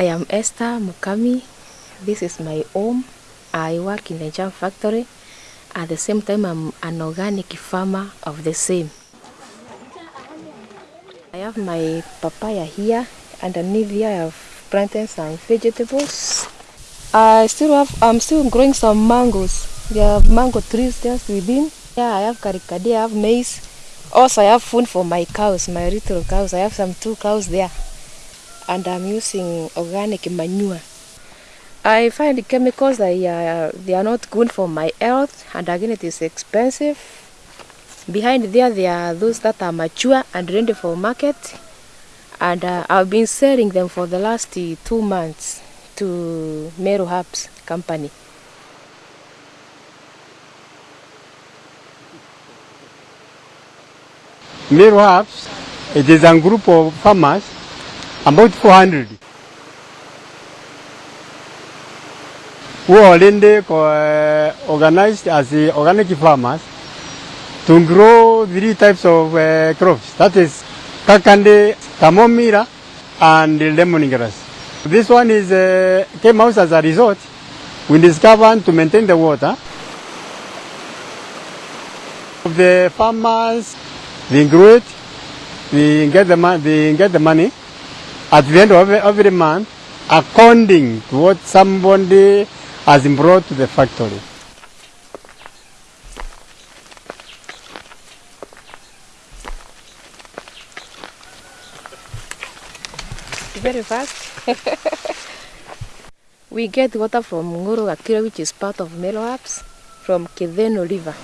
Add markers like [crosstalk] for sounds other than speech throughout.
I am Esther Mukami. This is my home. I work in the jam factory. At the same time, I'm an organic farmer of the same. I have my papaya here. Underneath here, I have planted some vegetables. I still have, I'm still growing some mangoes. There are mango trees just within. Yeah, I have karikadi, I have maize. Also, I have food for my cows, my little cows. I have some two cows there. And I'm using organic manure. I find chemicals are, they are not good for my health and again it is expensive. Behind there there are those that are mature and ready for market and uh, I've been selling them for the last uh, two months to Meru Herbs company. Meru Herbs, it is a group of farmers, about 400. who are already uh, organized as organic farmers to grow three types of uh, crops. That is kakande, camomilla, and lemongrass. This one is uh, came out as a result. We discovered to maintain the water. The farmers, they grow it, they get the, they get the money at the end of every, month according to what somebody has brought to the factory. Very fast. [laughs] we get water from Nguru Gakira which is part of Meru Herbs from Kidheno River.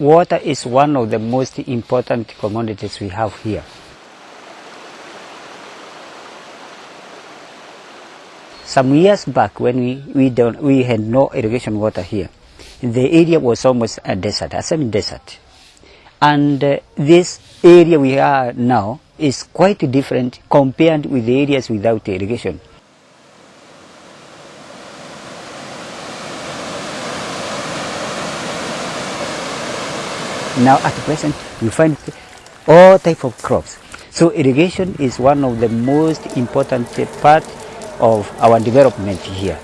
Water is one of the most important commodities we have here. Some years back when we, we, don't, we had no irrigation water here, the area was almost a desert, a semi-desert. And uh, this area we are now is quite different compared with the areas without irrigation. Now at present you find all type of crops. So irrigation is one of the most important part of our development here.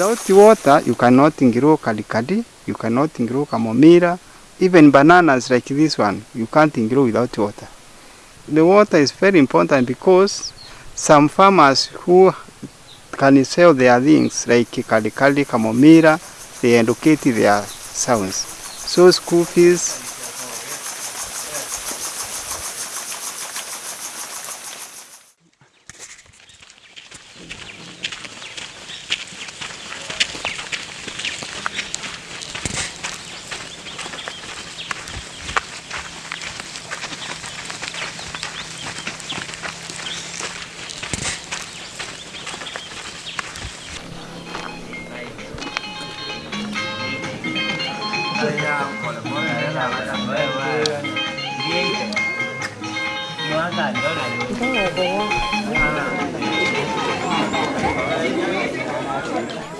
Without water, you cannot grow kalikadi, you cannot grow camomilla, even bananas like this one, you can't grow without water. The water is very important because some farmers who can sell their things like kalikadi, camomilla, they educate their sons. So school fees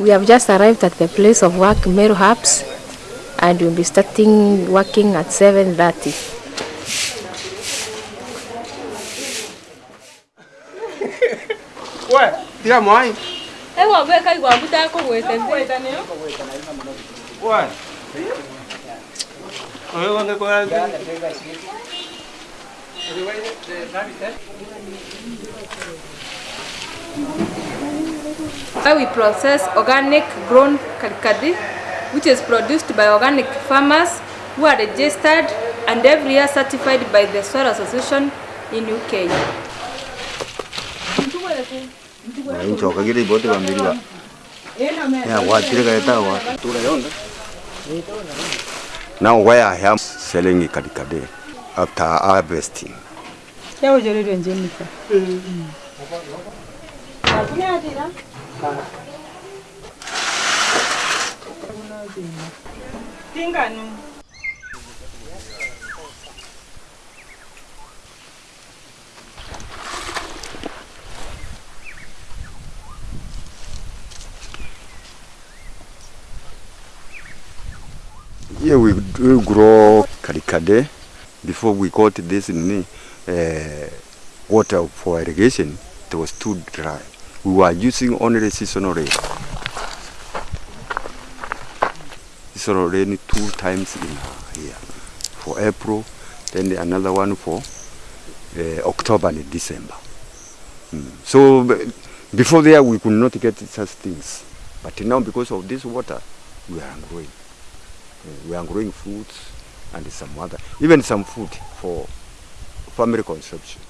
We have just arrived at the place of work, Meru Herbs, and we'll be starting working at 7.30. we tiga mwai Ewa gweka igwa mutakugwite nthi we oyo wange kwa Where we process organic grown kalikadi, which is produced by organic farmers who are registered and every year certified by the Soil Association in UK. ncoka gire ibote bambiri ba Yeah, what did I tell what? Now where I am selling kadikade after harvesting. Yawojeredwe Jennifer. Tinganu. Here we, grow kadikade. Before we got this uh, water for irrigation, it was too dry. We were using only seasonal rain. Seasonal rain two times in a year. For April, then another one for uh, October and December. Mm. So before there we could not get such things. But now because of this water, we are growing. Uh, we are growing fruits and some other, even some food for family consumption.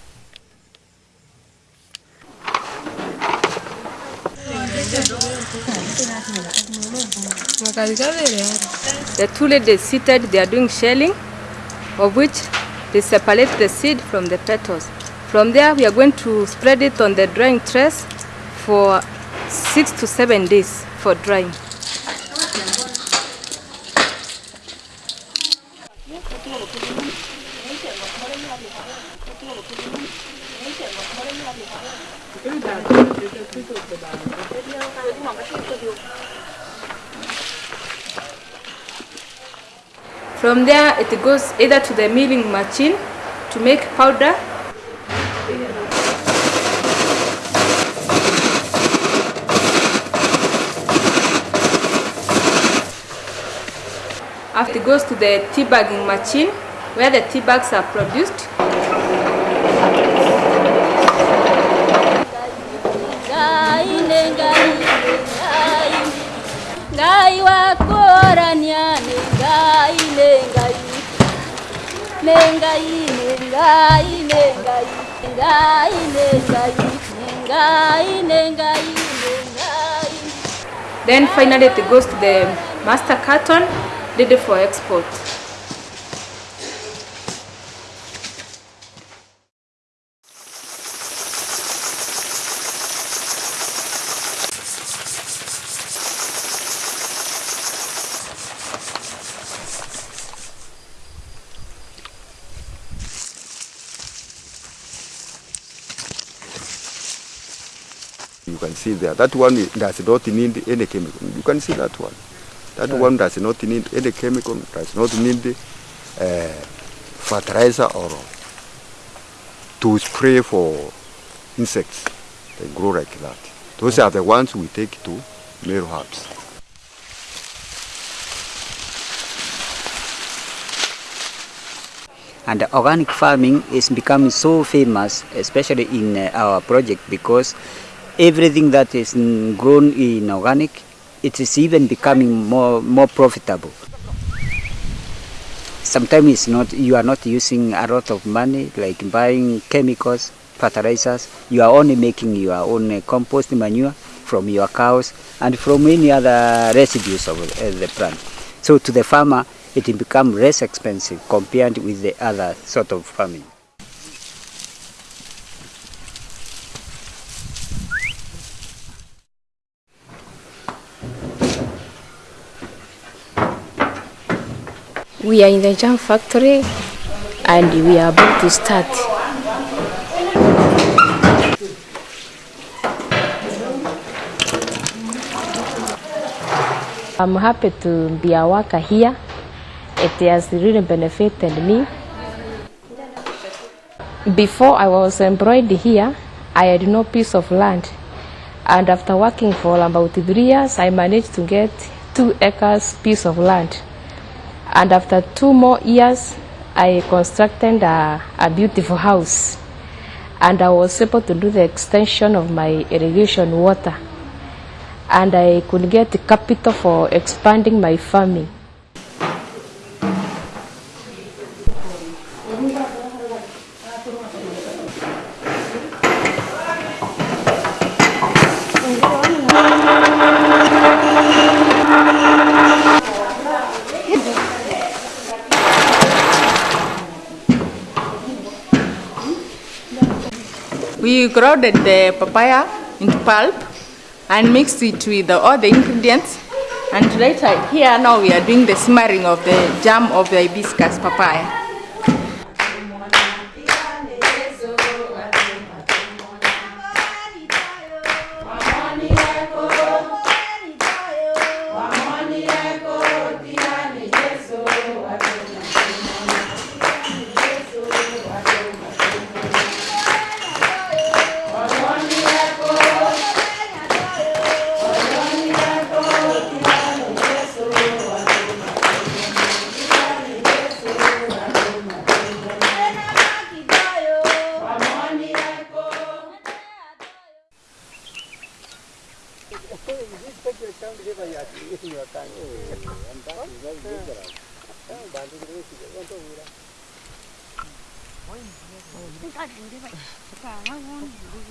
The two ladies seated, they are doing shelling, of which they separate the seed from the petals. From there, we are going to spread it on the drying trays for six to seven days for drying. From there, it goes either to the milling machine to make powder After it goes to the tea bagging machine where the tea bags are produced. Ngai ngai ngai. Ngai ngai ngai. Ngai ngai. Ngai ngai. Then finally it goes to the master carton ready for export. You can see there. That one does not need any chemical. You can see that one. That one does not need any chemical, does not need uh, fertilizer or to spray for insects. They grow like that. Those are the ones we take to Meru Herbs. And organic farming is becoming so famous, especially in uh, our project, because everything that is grown in organic, it is even becoming more more profitable. Sometimes it's not you are not using a lot of money like buying chemicals, fertilizers. You are only making your own compost manure from your cows and from any other residues of uh, the plant. So to the farmer, it will become less expensive compared with the other sort of farming. We are in the jam factory and we are about to start. I'm happy to be a worker here. It has really benefited me. Before I was employed here, I had no piece of land. And after working for about three years, I managed to get two acres piece of land. And after two more years, I constructed a, a beautiful house. And I was able to do the extension of my irrigation water. And I could get the capital for expanding my farming. We grounded the papaya into pulp and mixed it with all the ingredients. And later here now we are doing the simmering of the jam of the hibiscus papaya.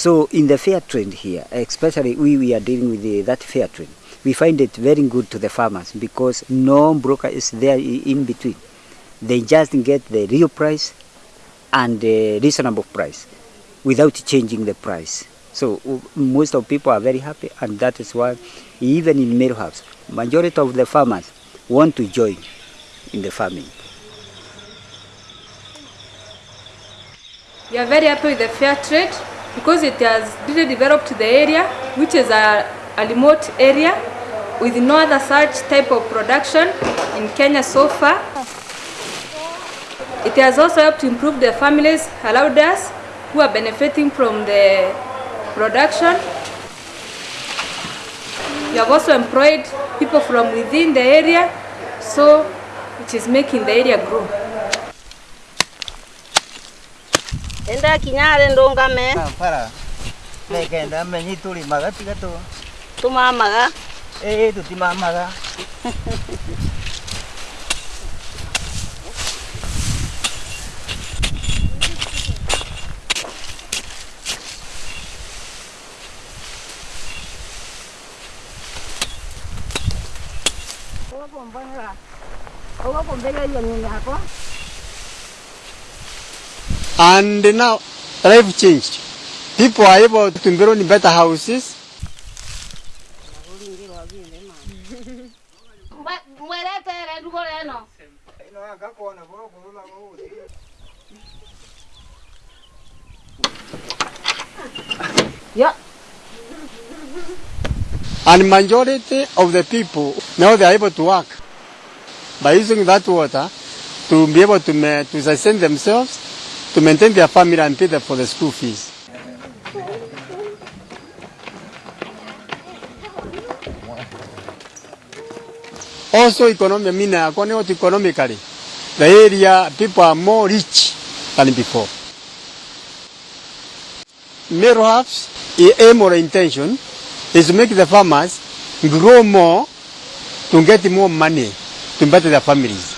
So in the fair trade here, especially we, we are dealing with the, that fair trade, we find it very good to the farmers because no broker is there in between. They just get the real price and the reasonable price without changing the price. So most of people are very happy and that is why even in Meru Herbs, majority of the farmers want to join in the farming. We are very happy with the fair trade because it has really developed the area, which is a, a remote area with no other such type of production in Kenya so far. It has also helped to improve the families allowed us who are benefiting from the production. We have also employed people from within the area, so which is making the area grow. enda kinyare ndungame kampala negenda menyi tulimaga tiga tu tumamaga ä tutimamaga Olá, bombeira. Olá, bombeira, e a minha água. And now life changed. People are able to build better houses. reno And majority of the people now they are able to work by using that water to be able to, to sustain themselves, to maintain their family and pay them for the school fees. Also economically, the area people are more rich than before. Perhaps the aim or intention is to make the farmers grow more to get more money to better their families.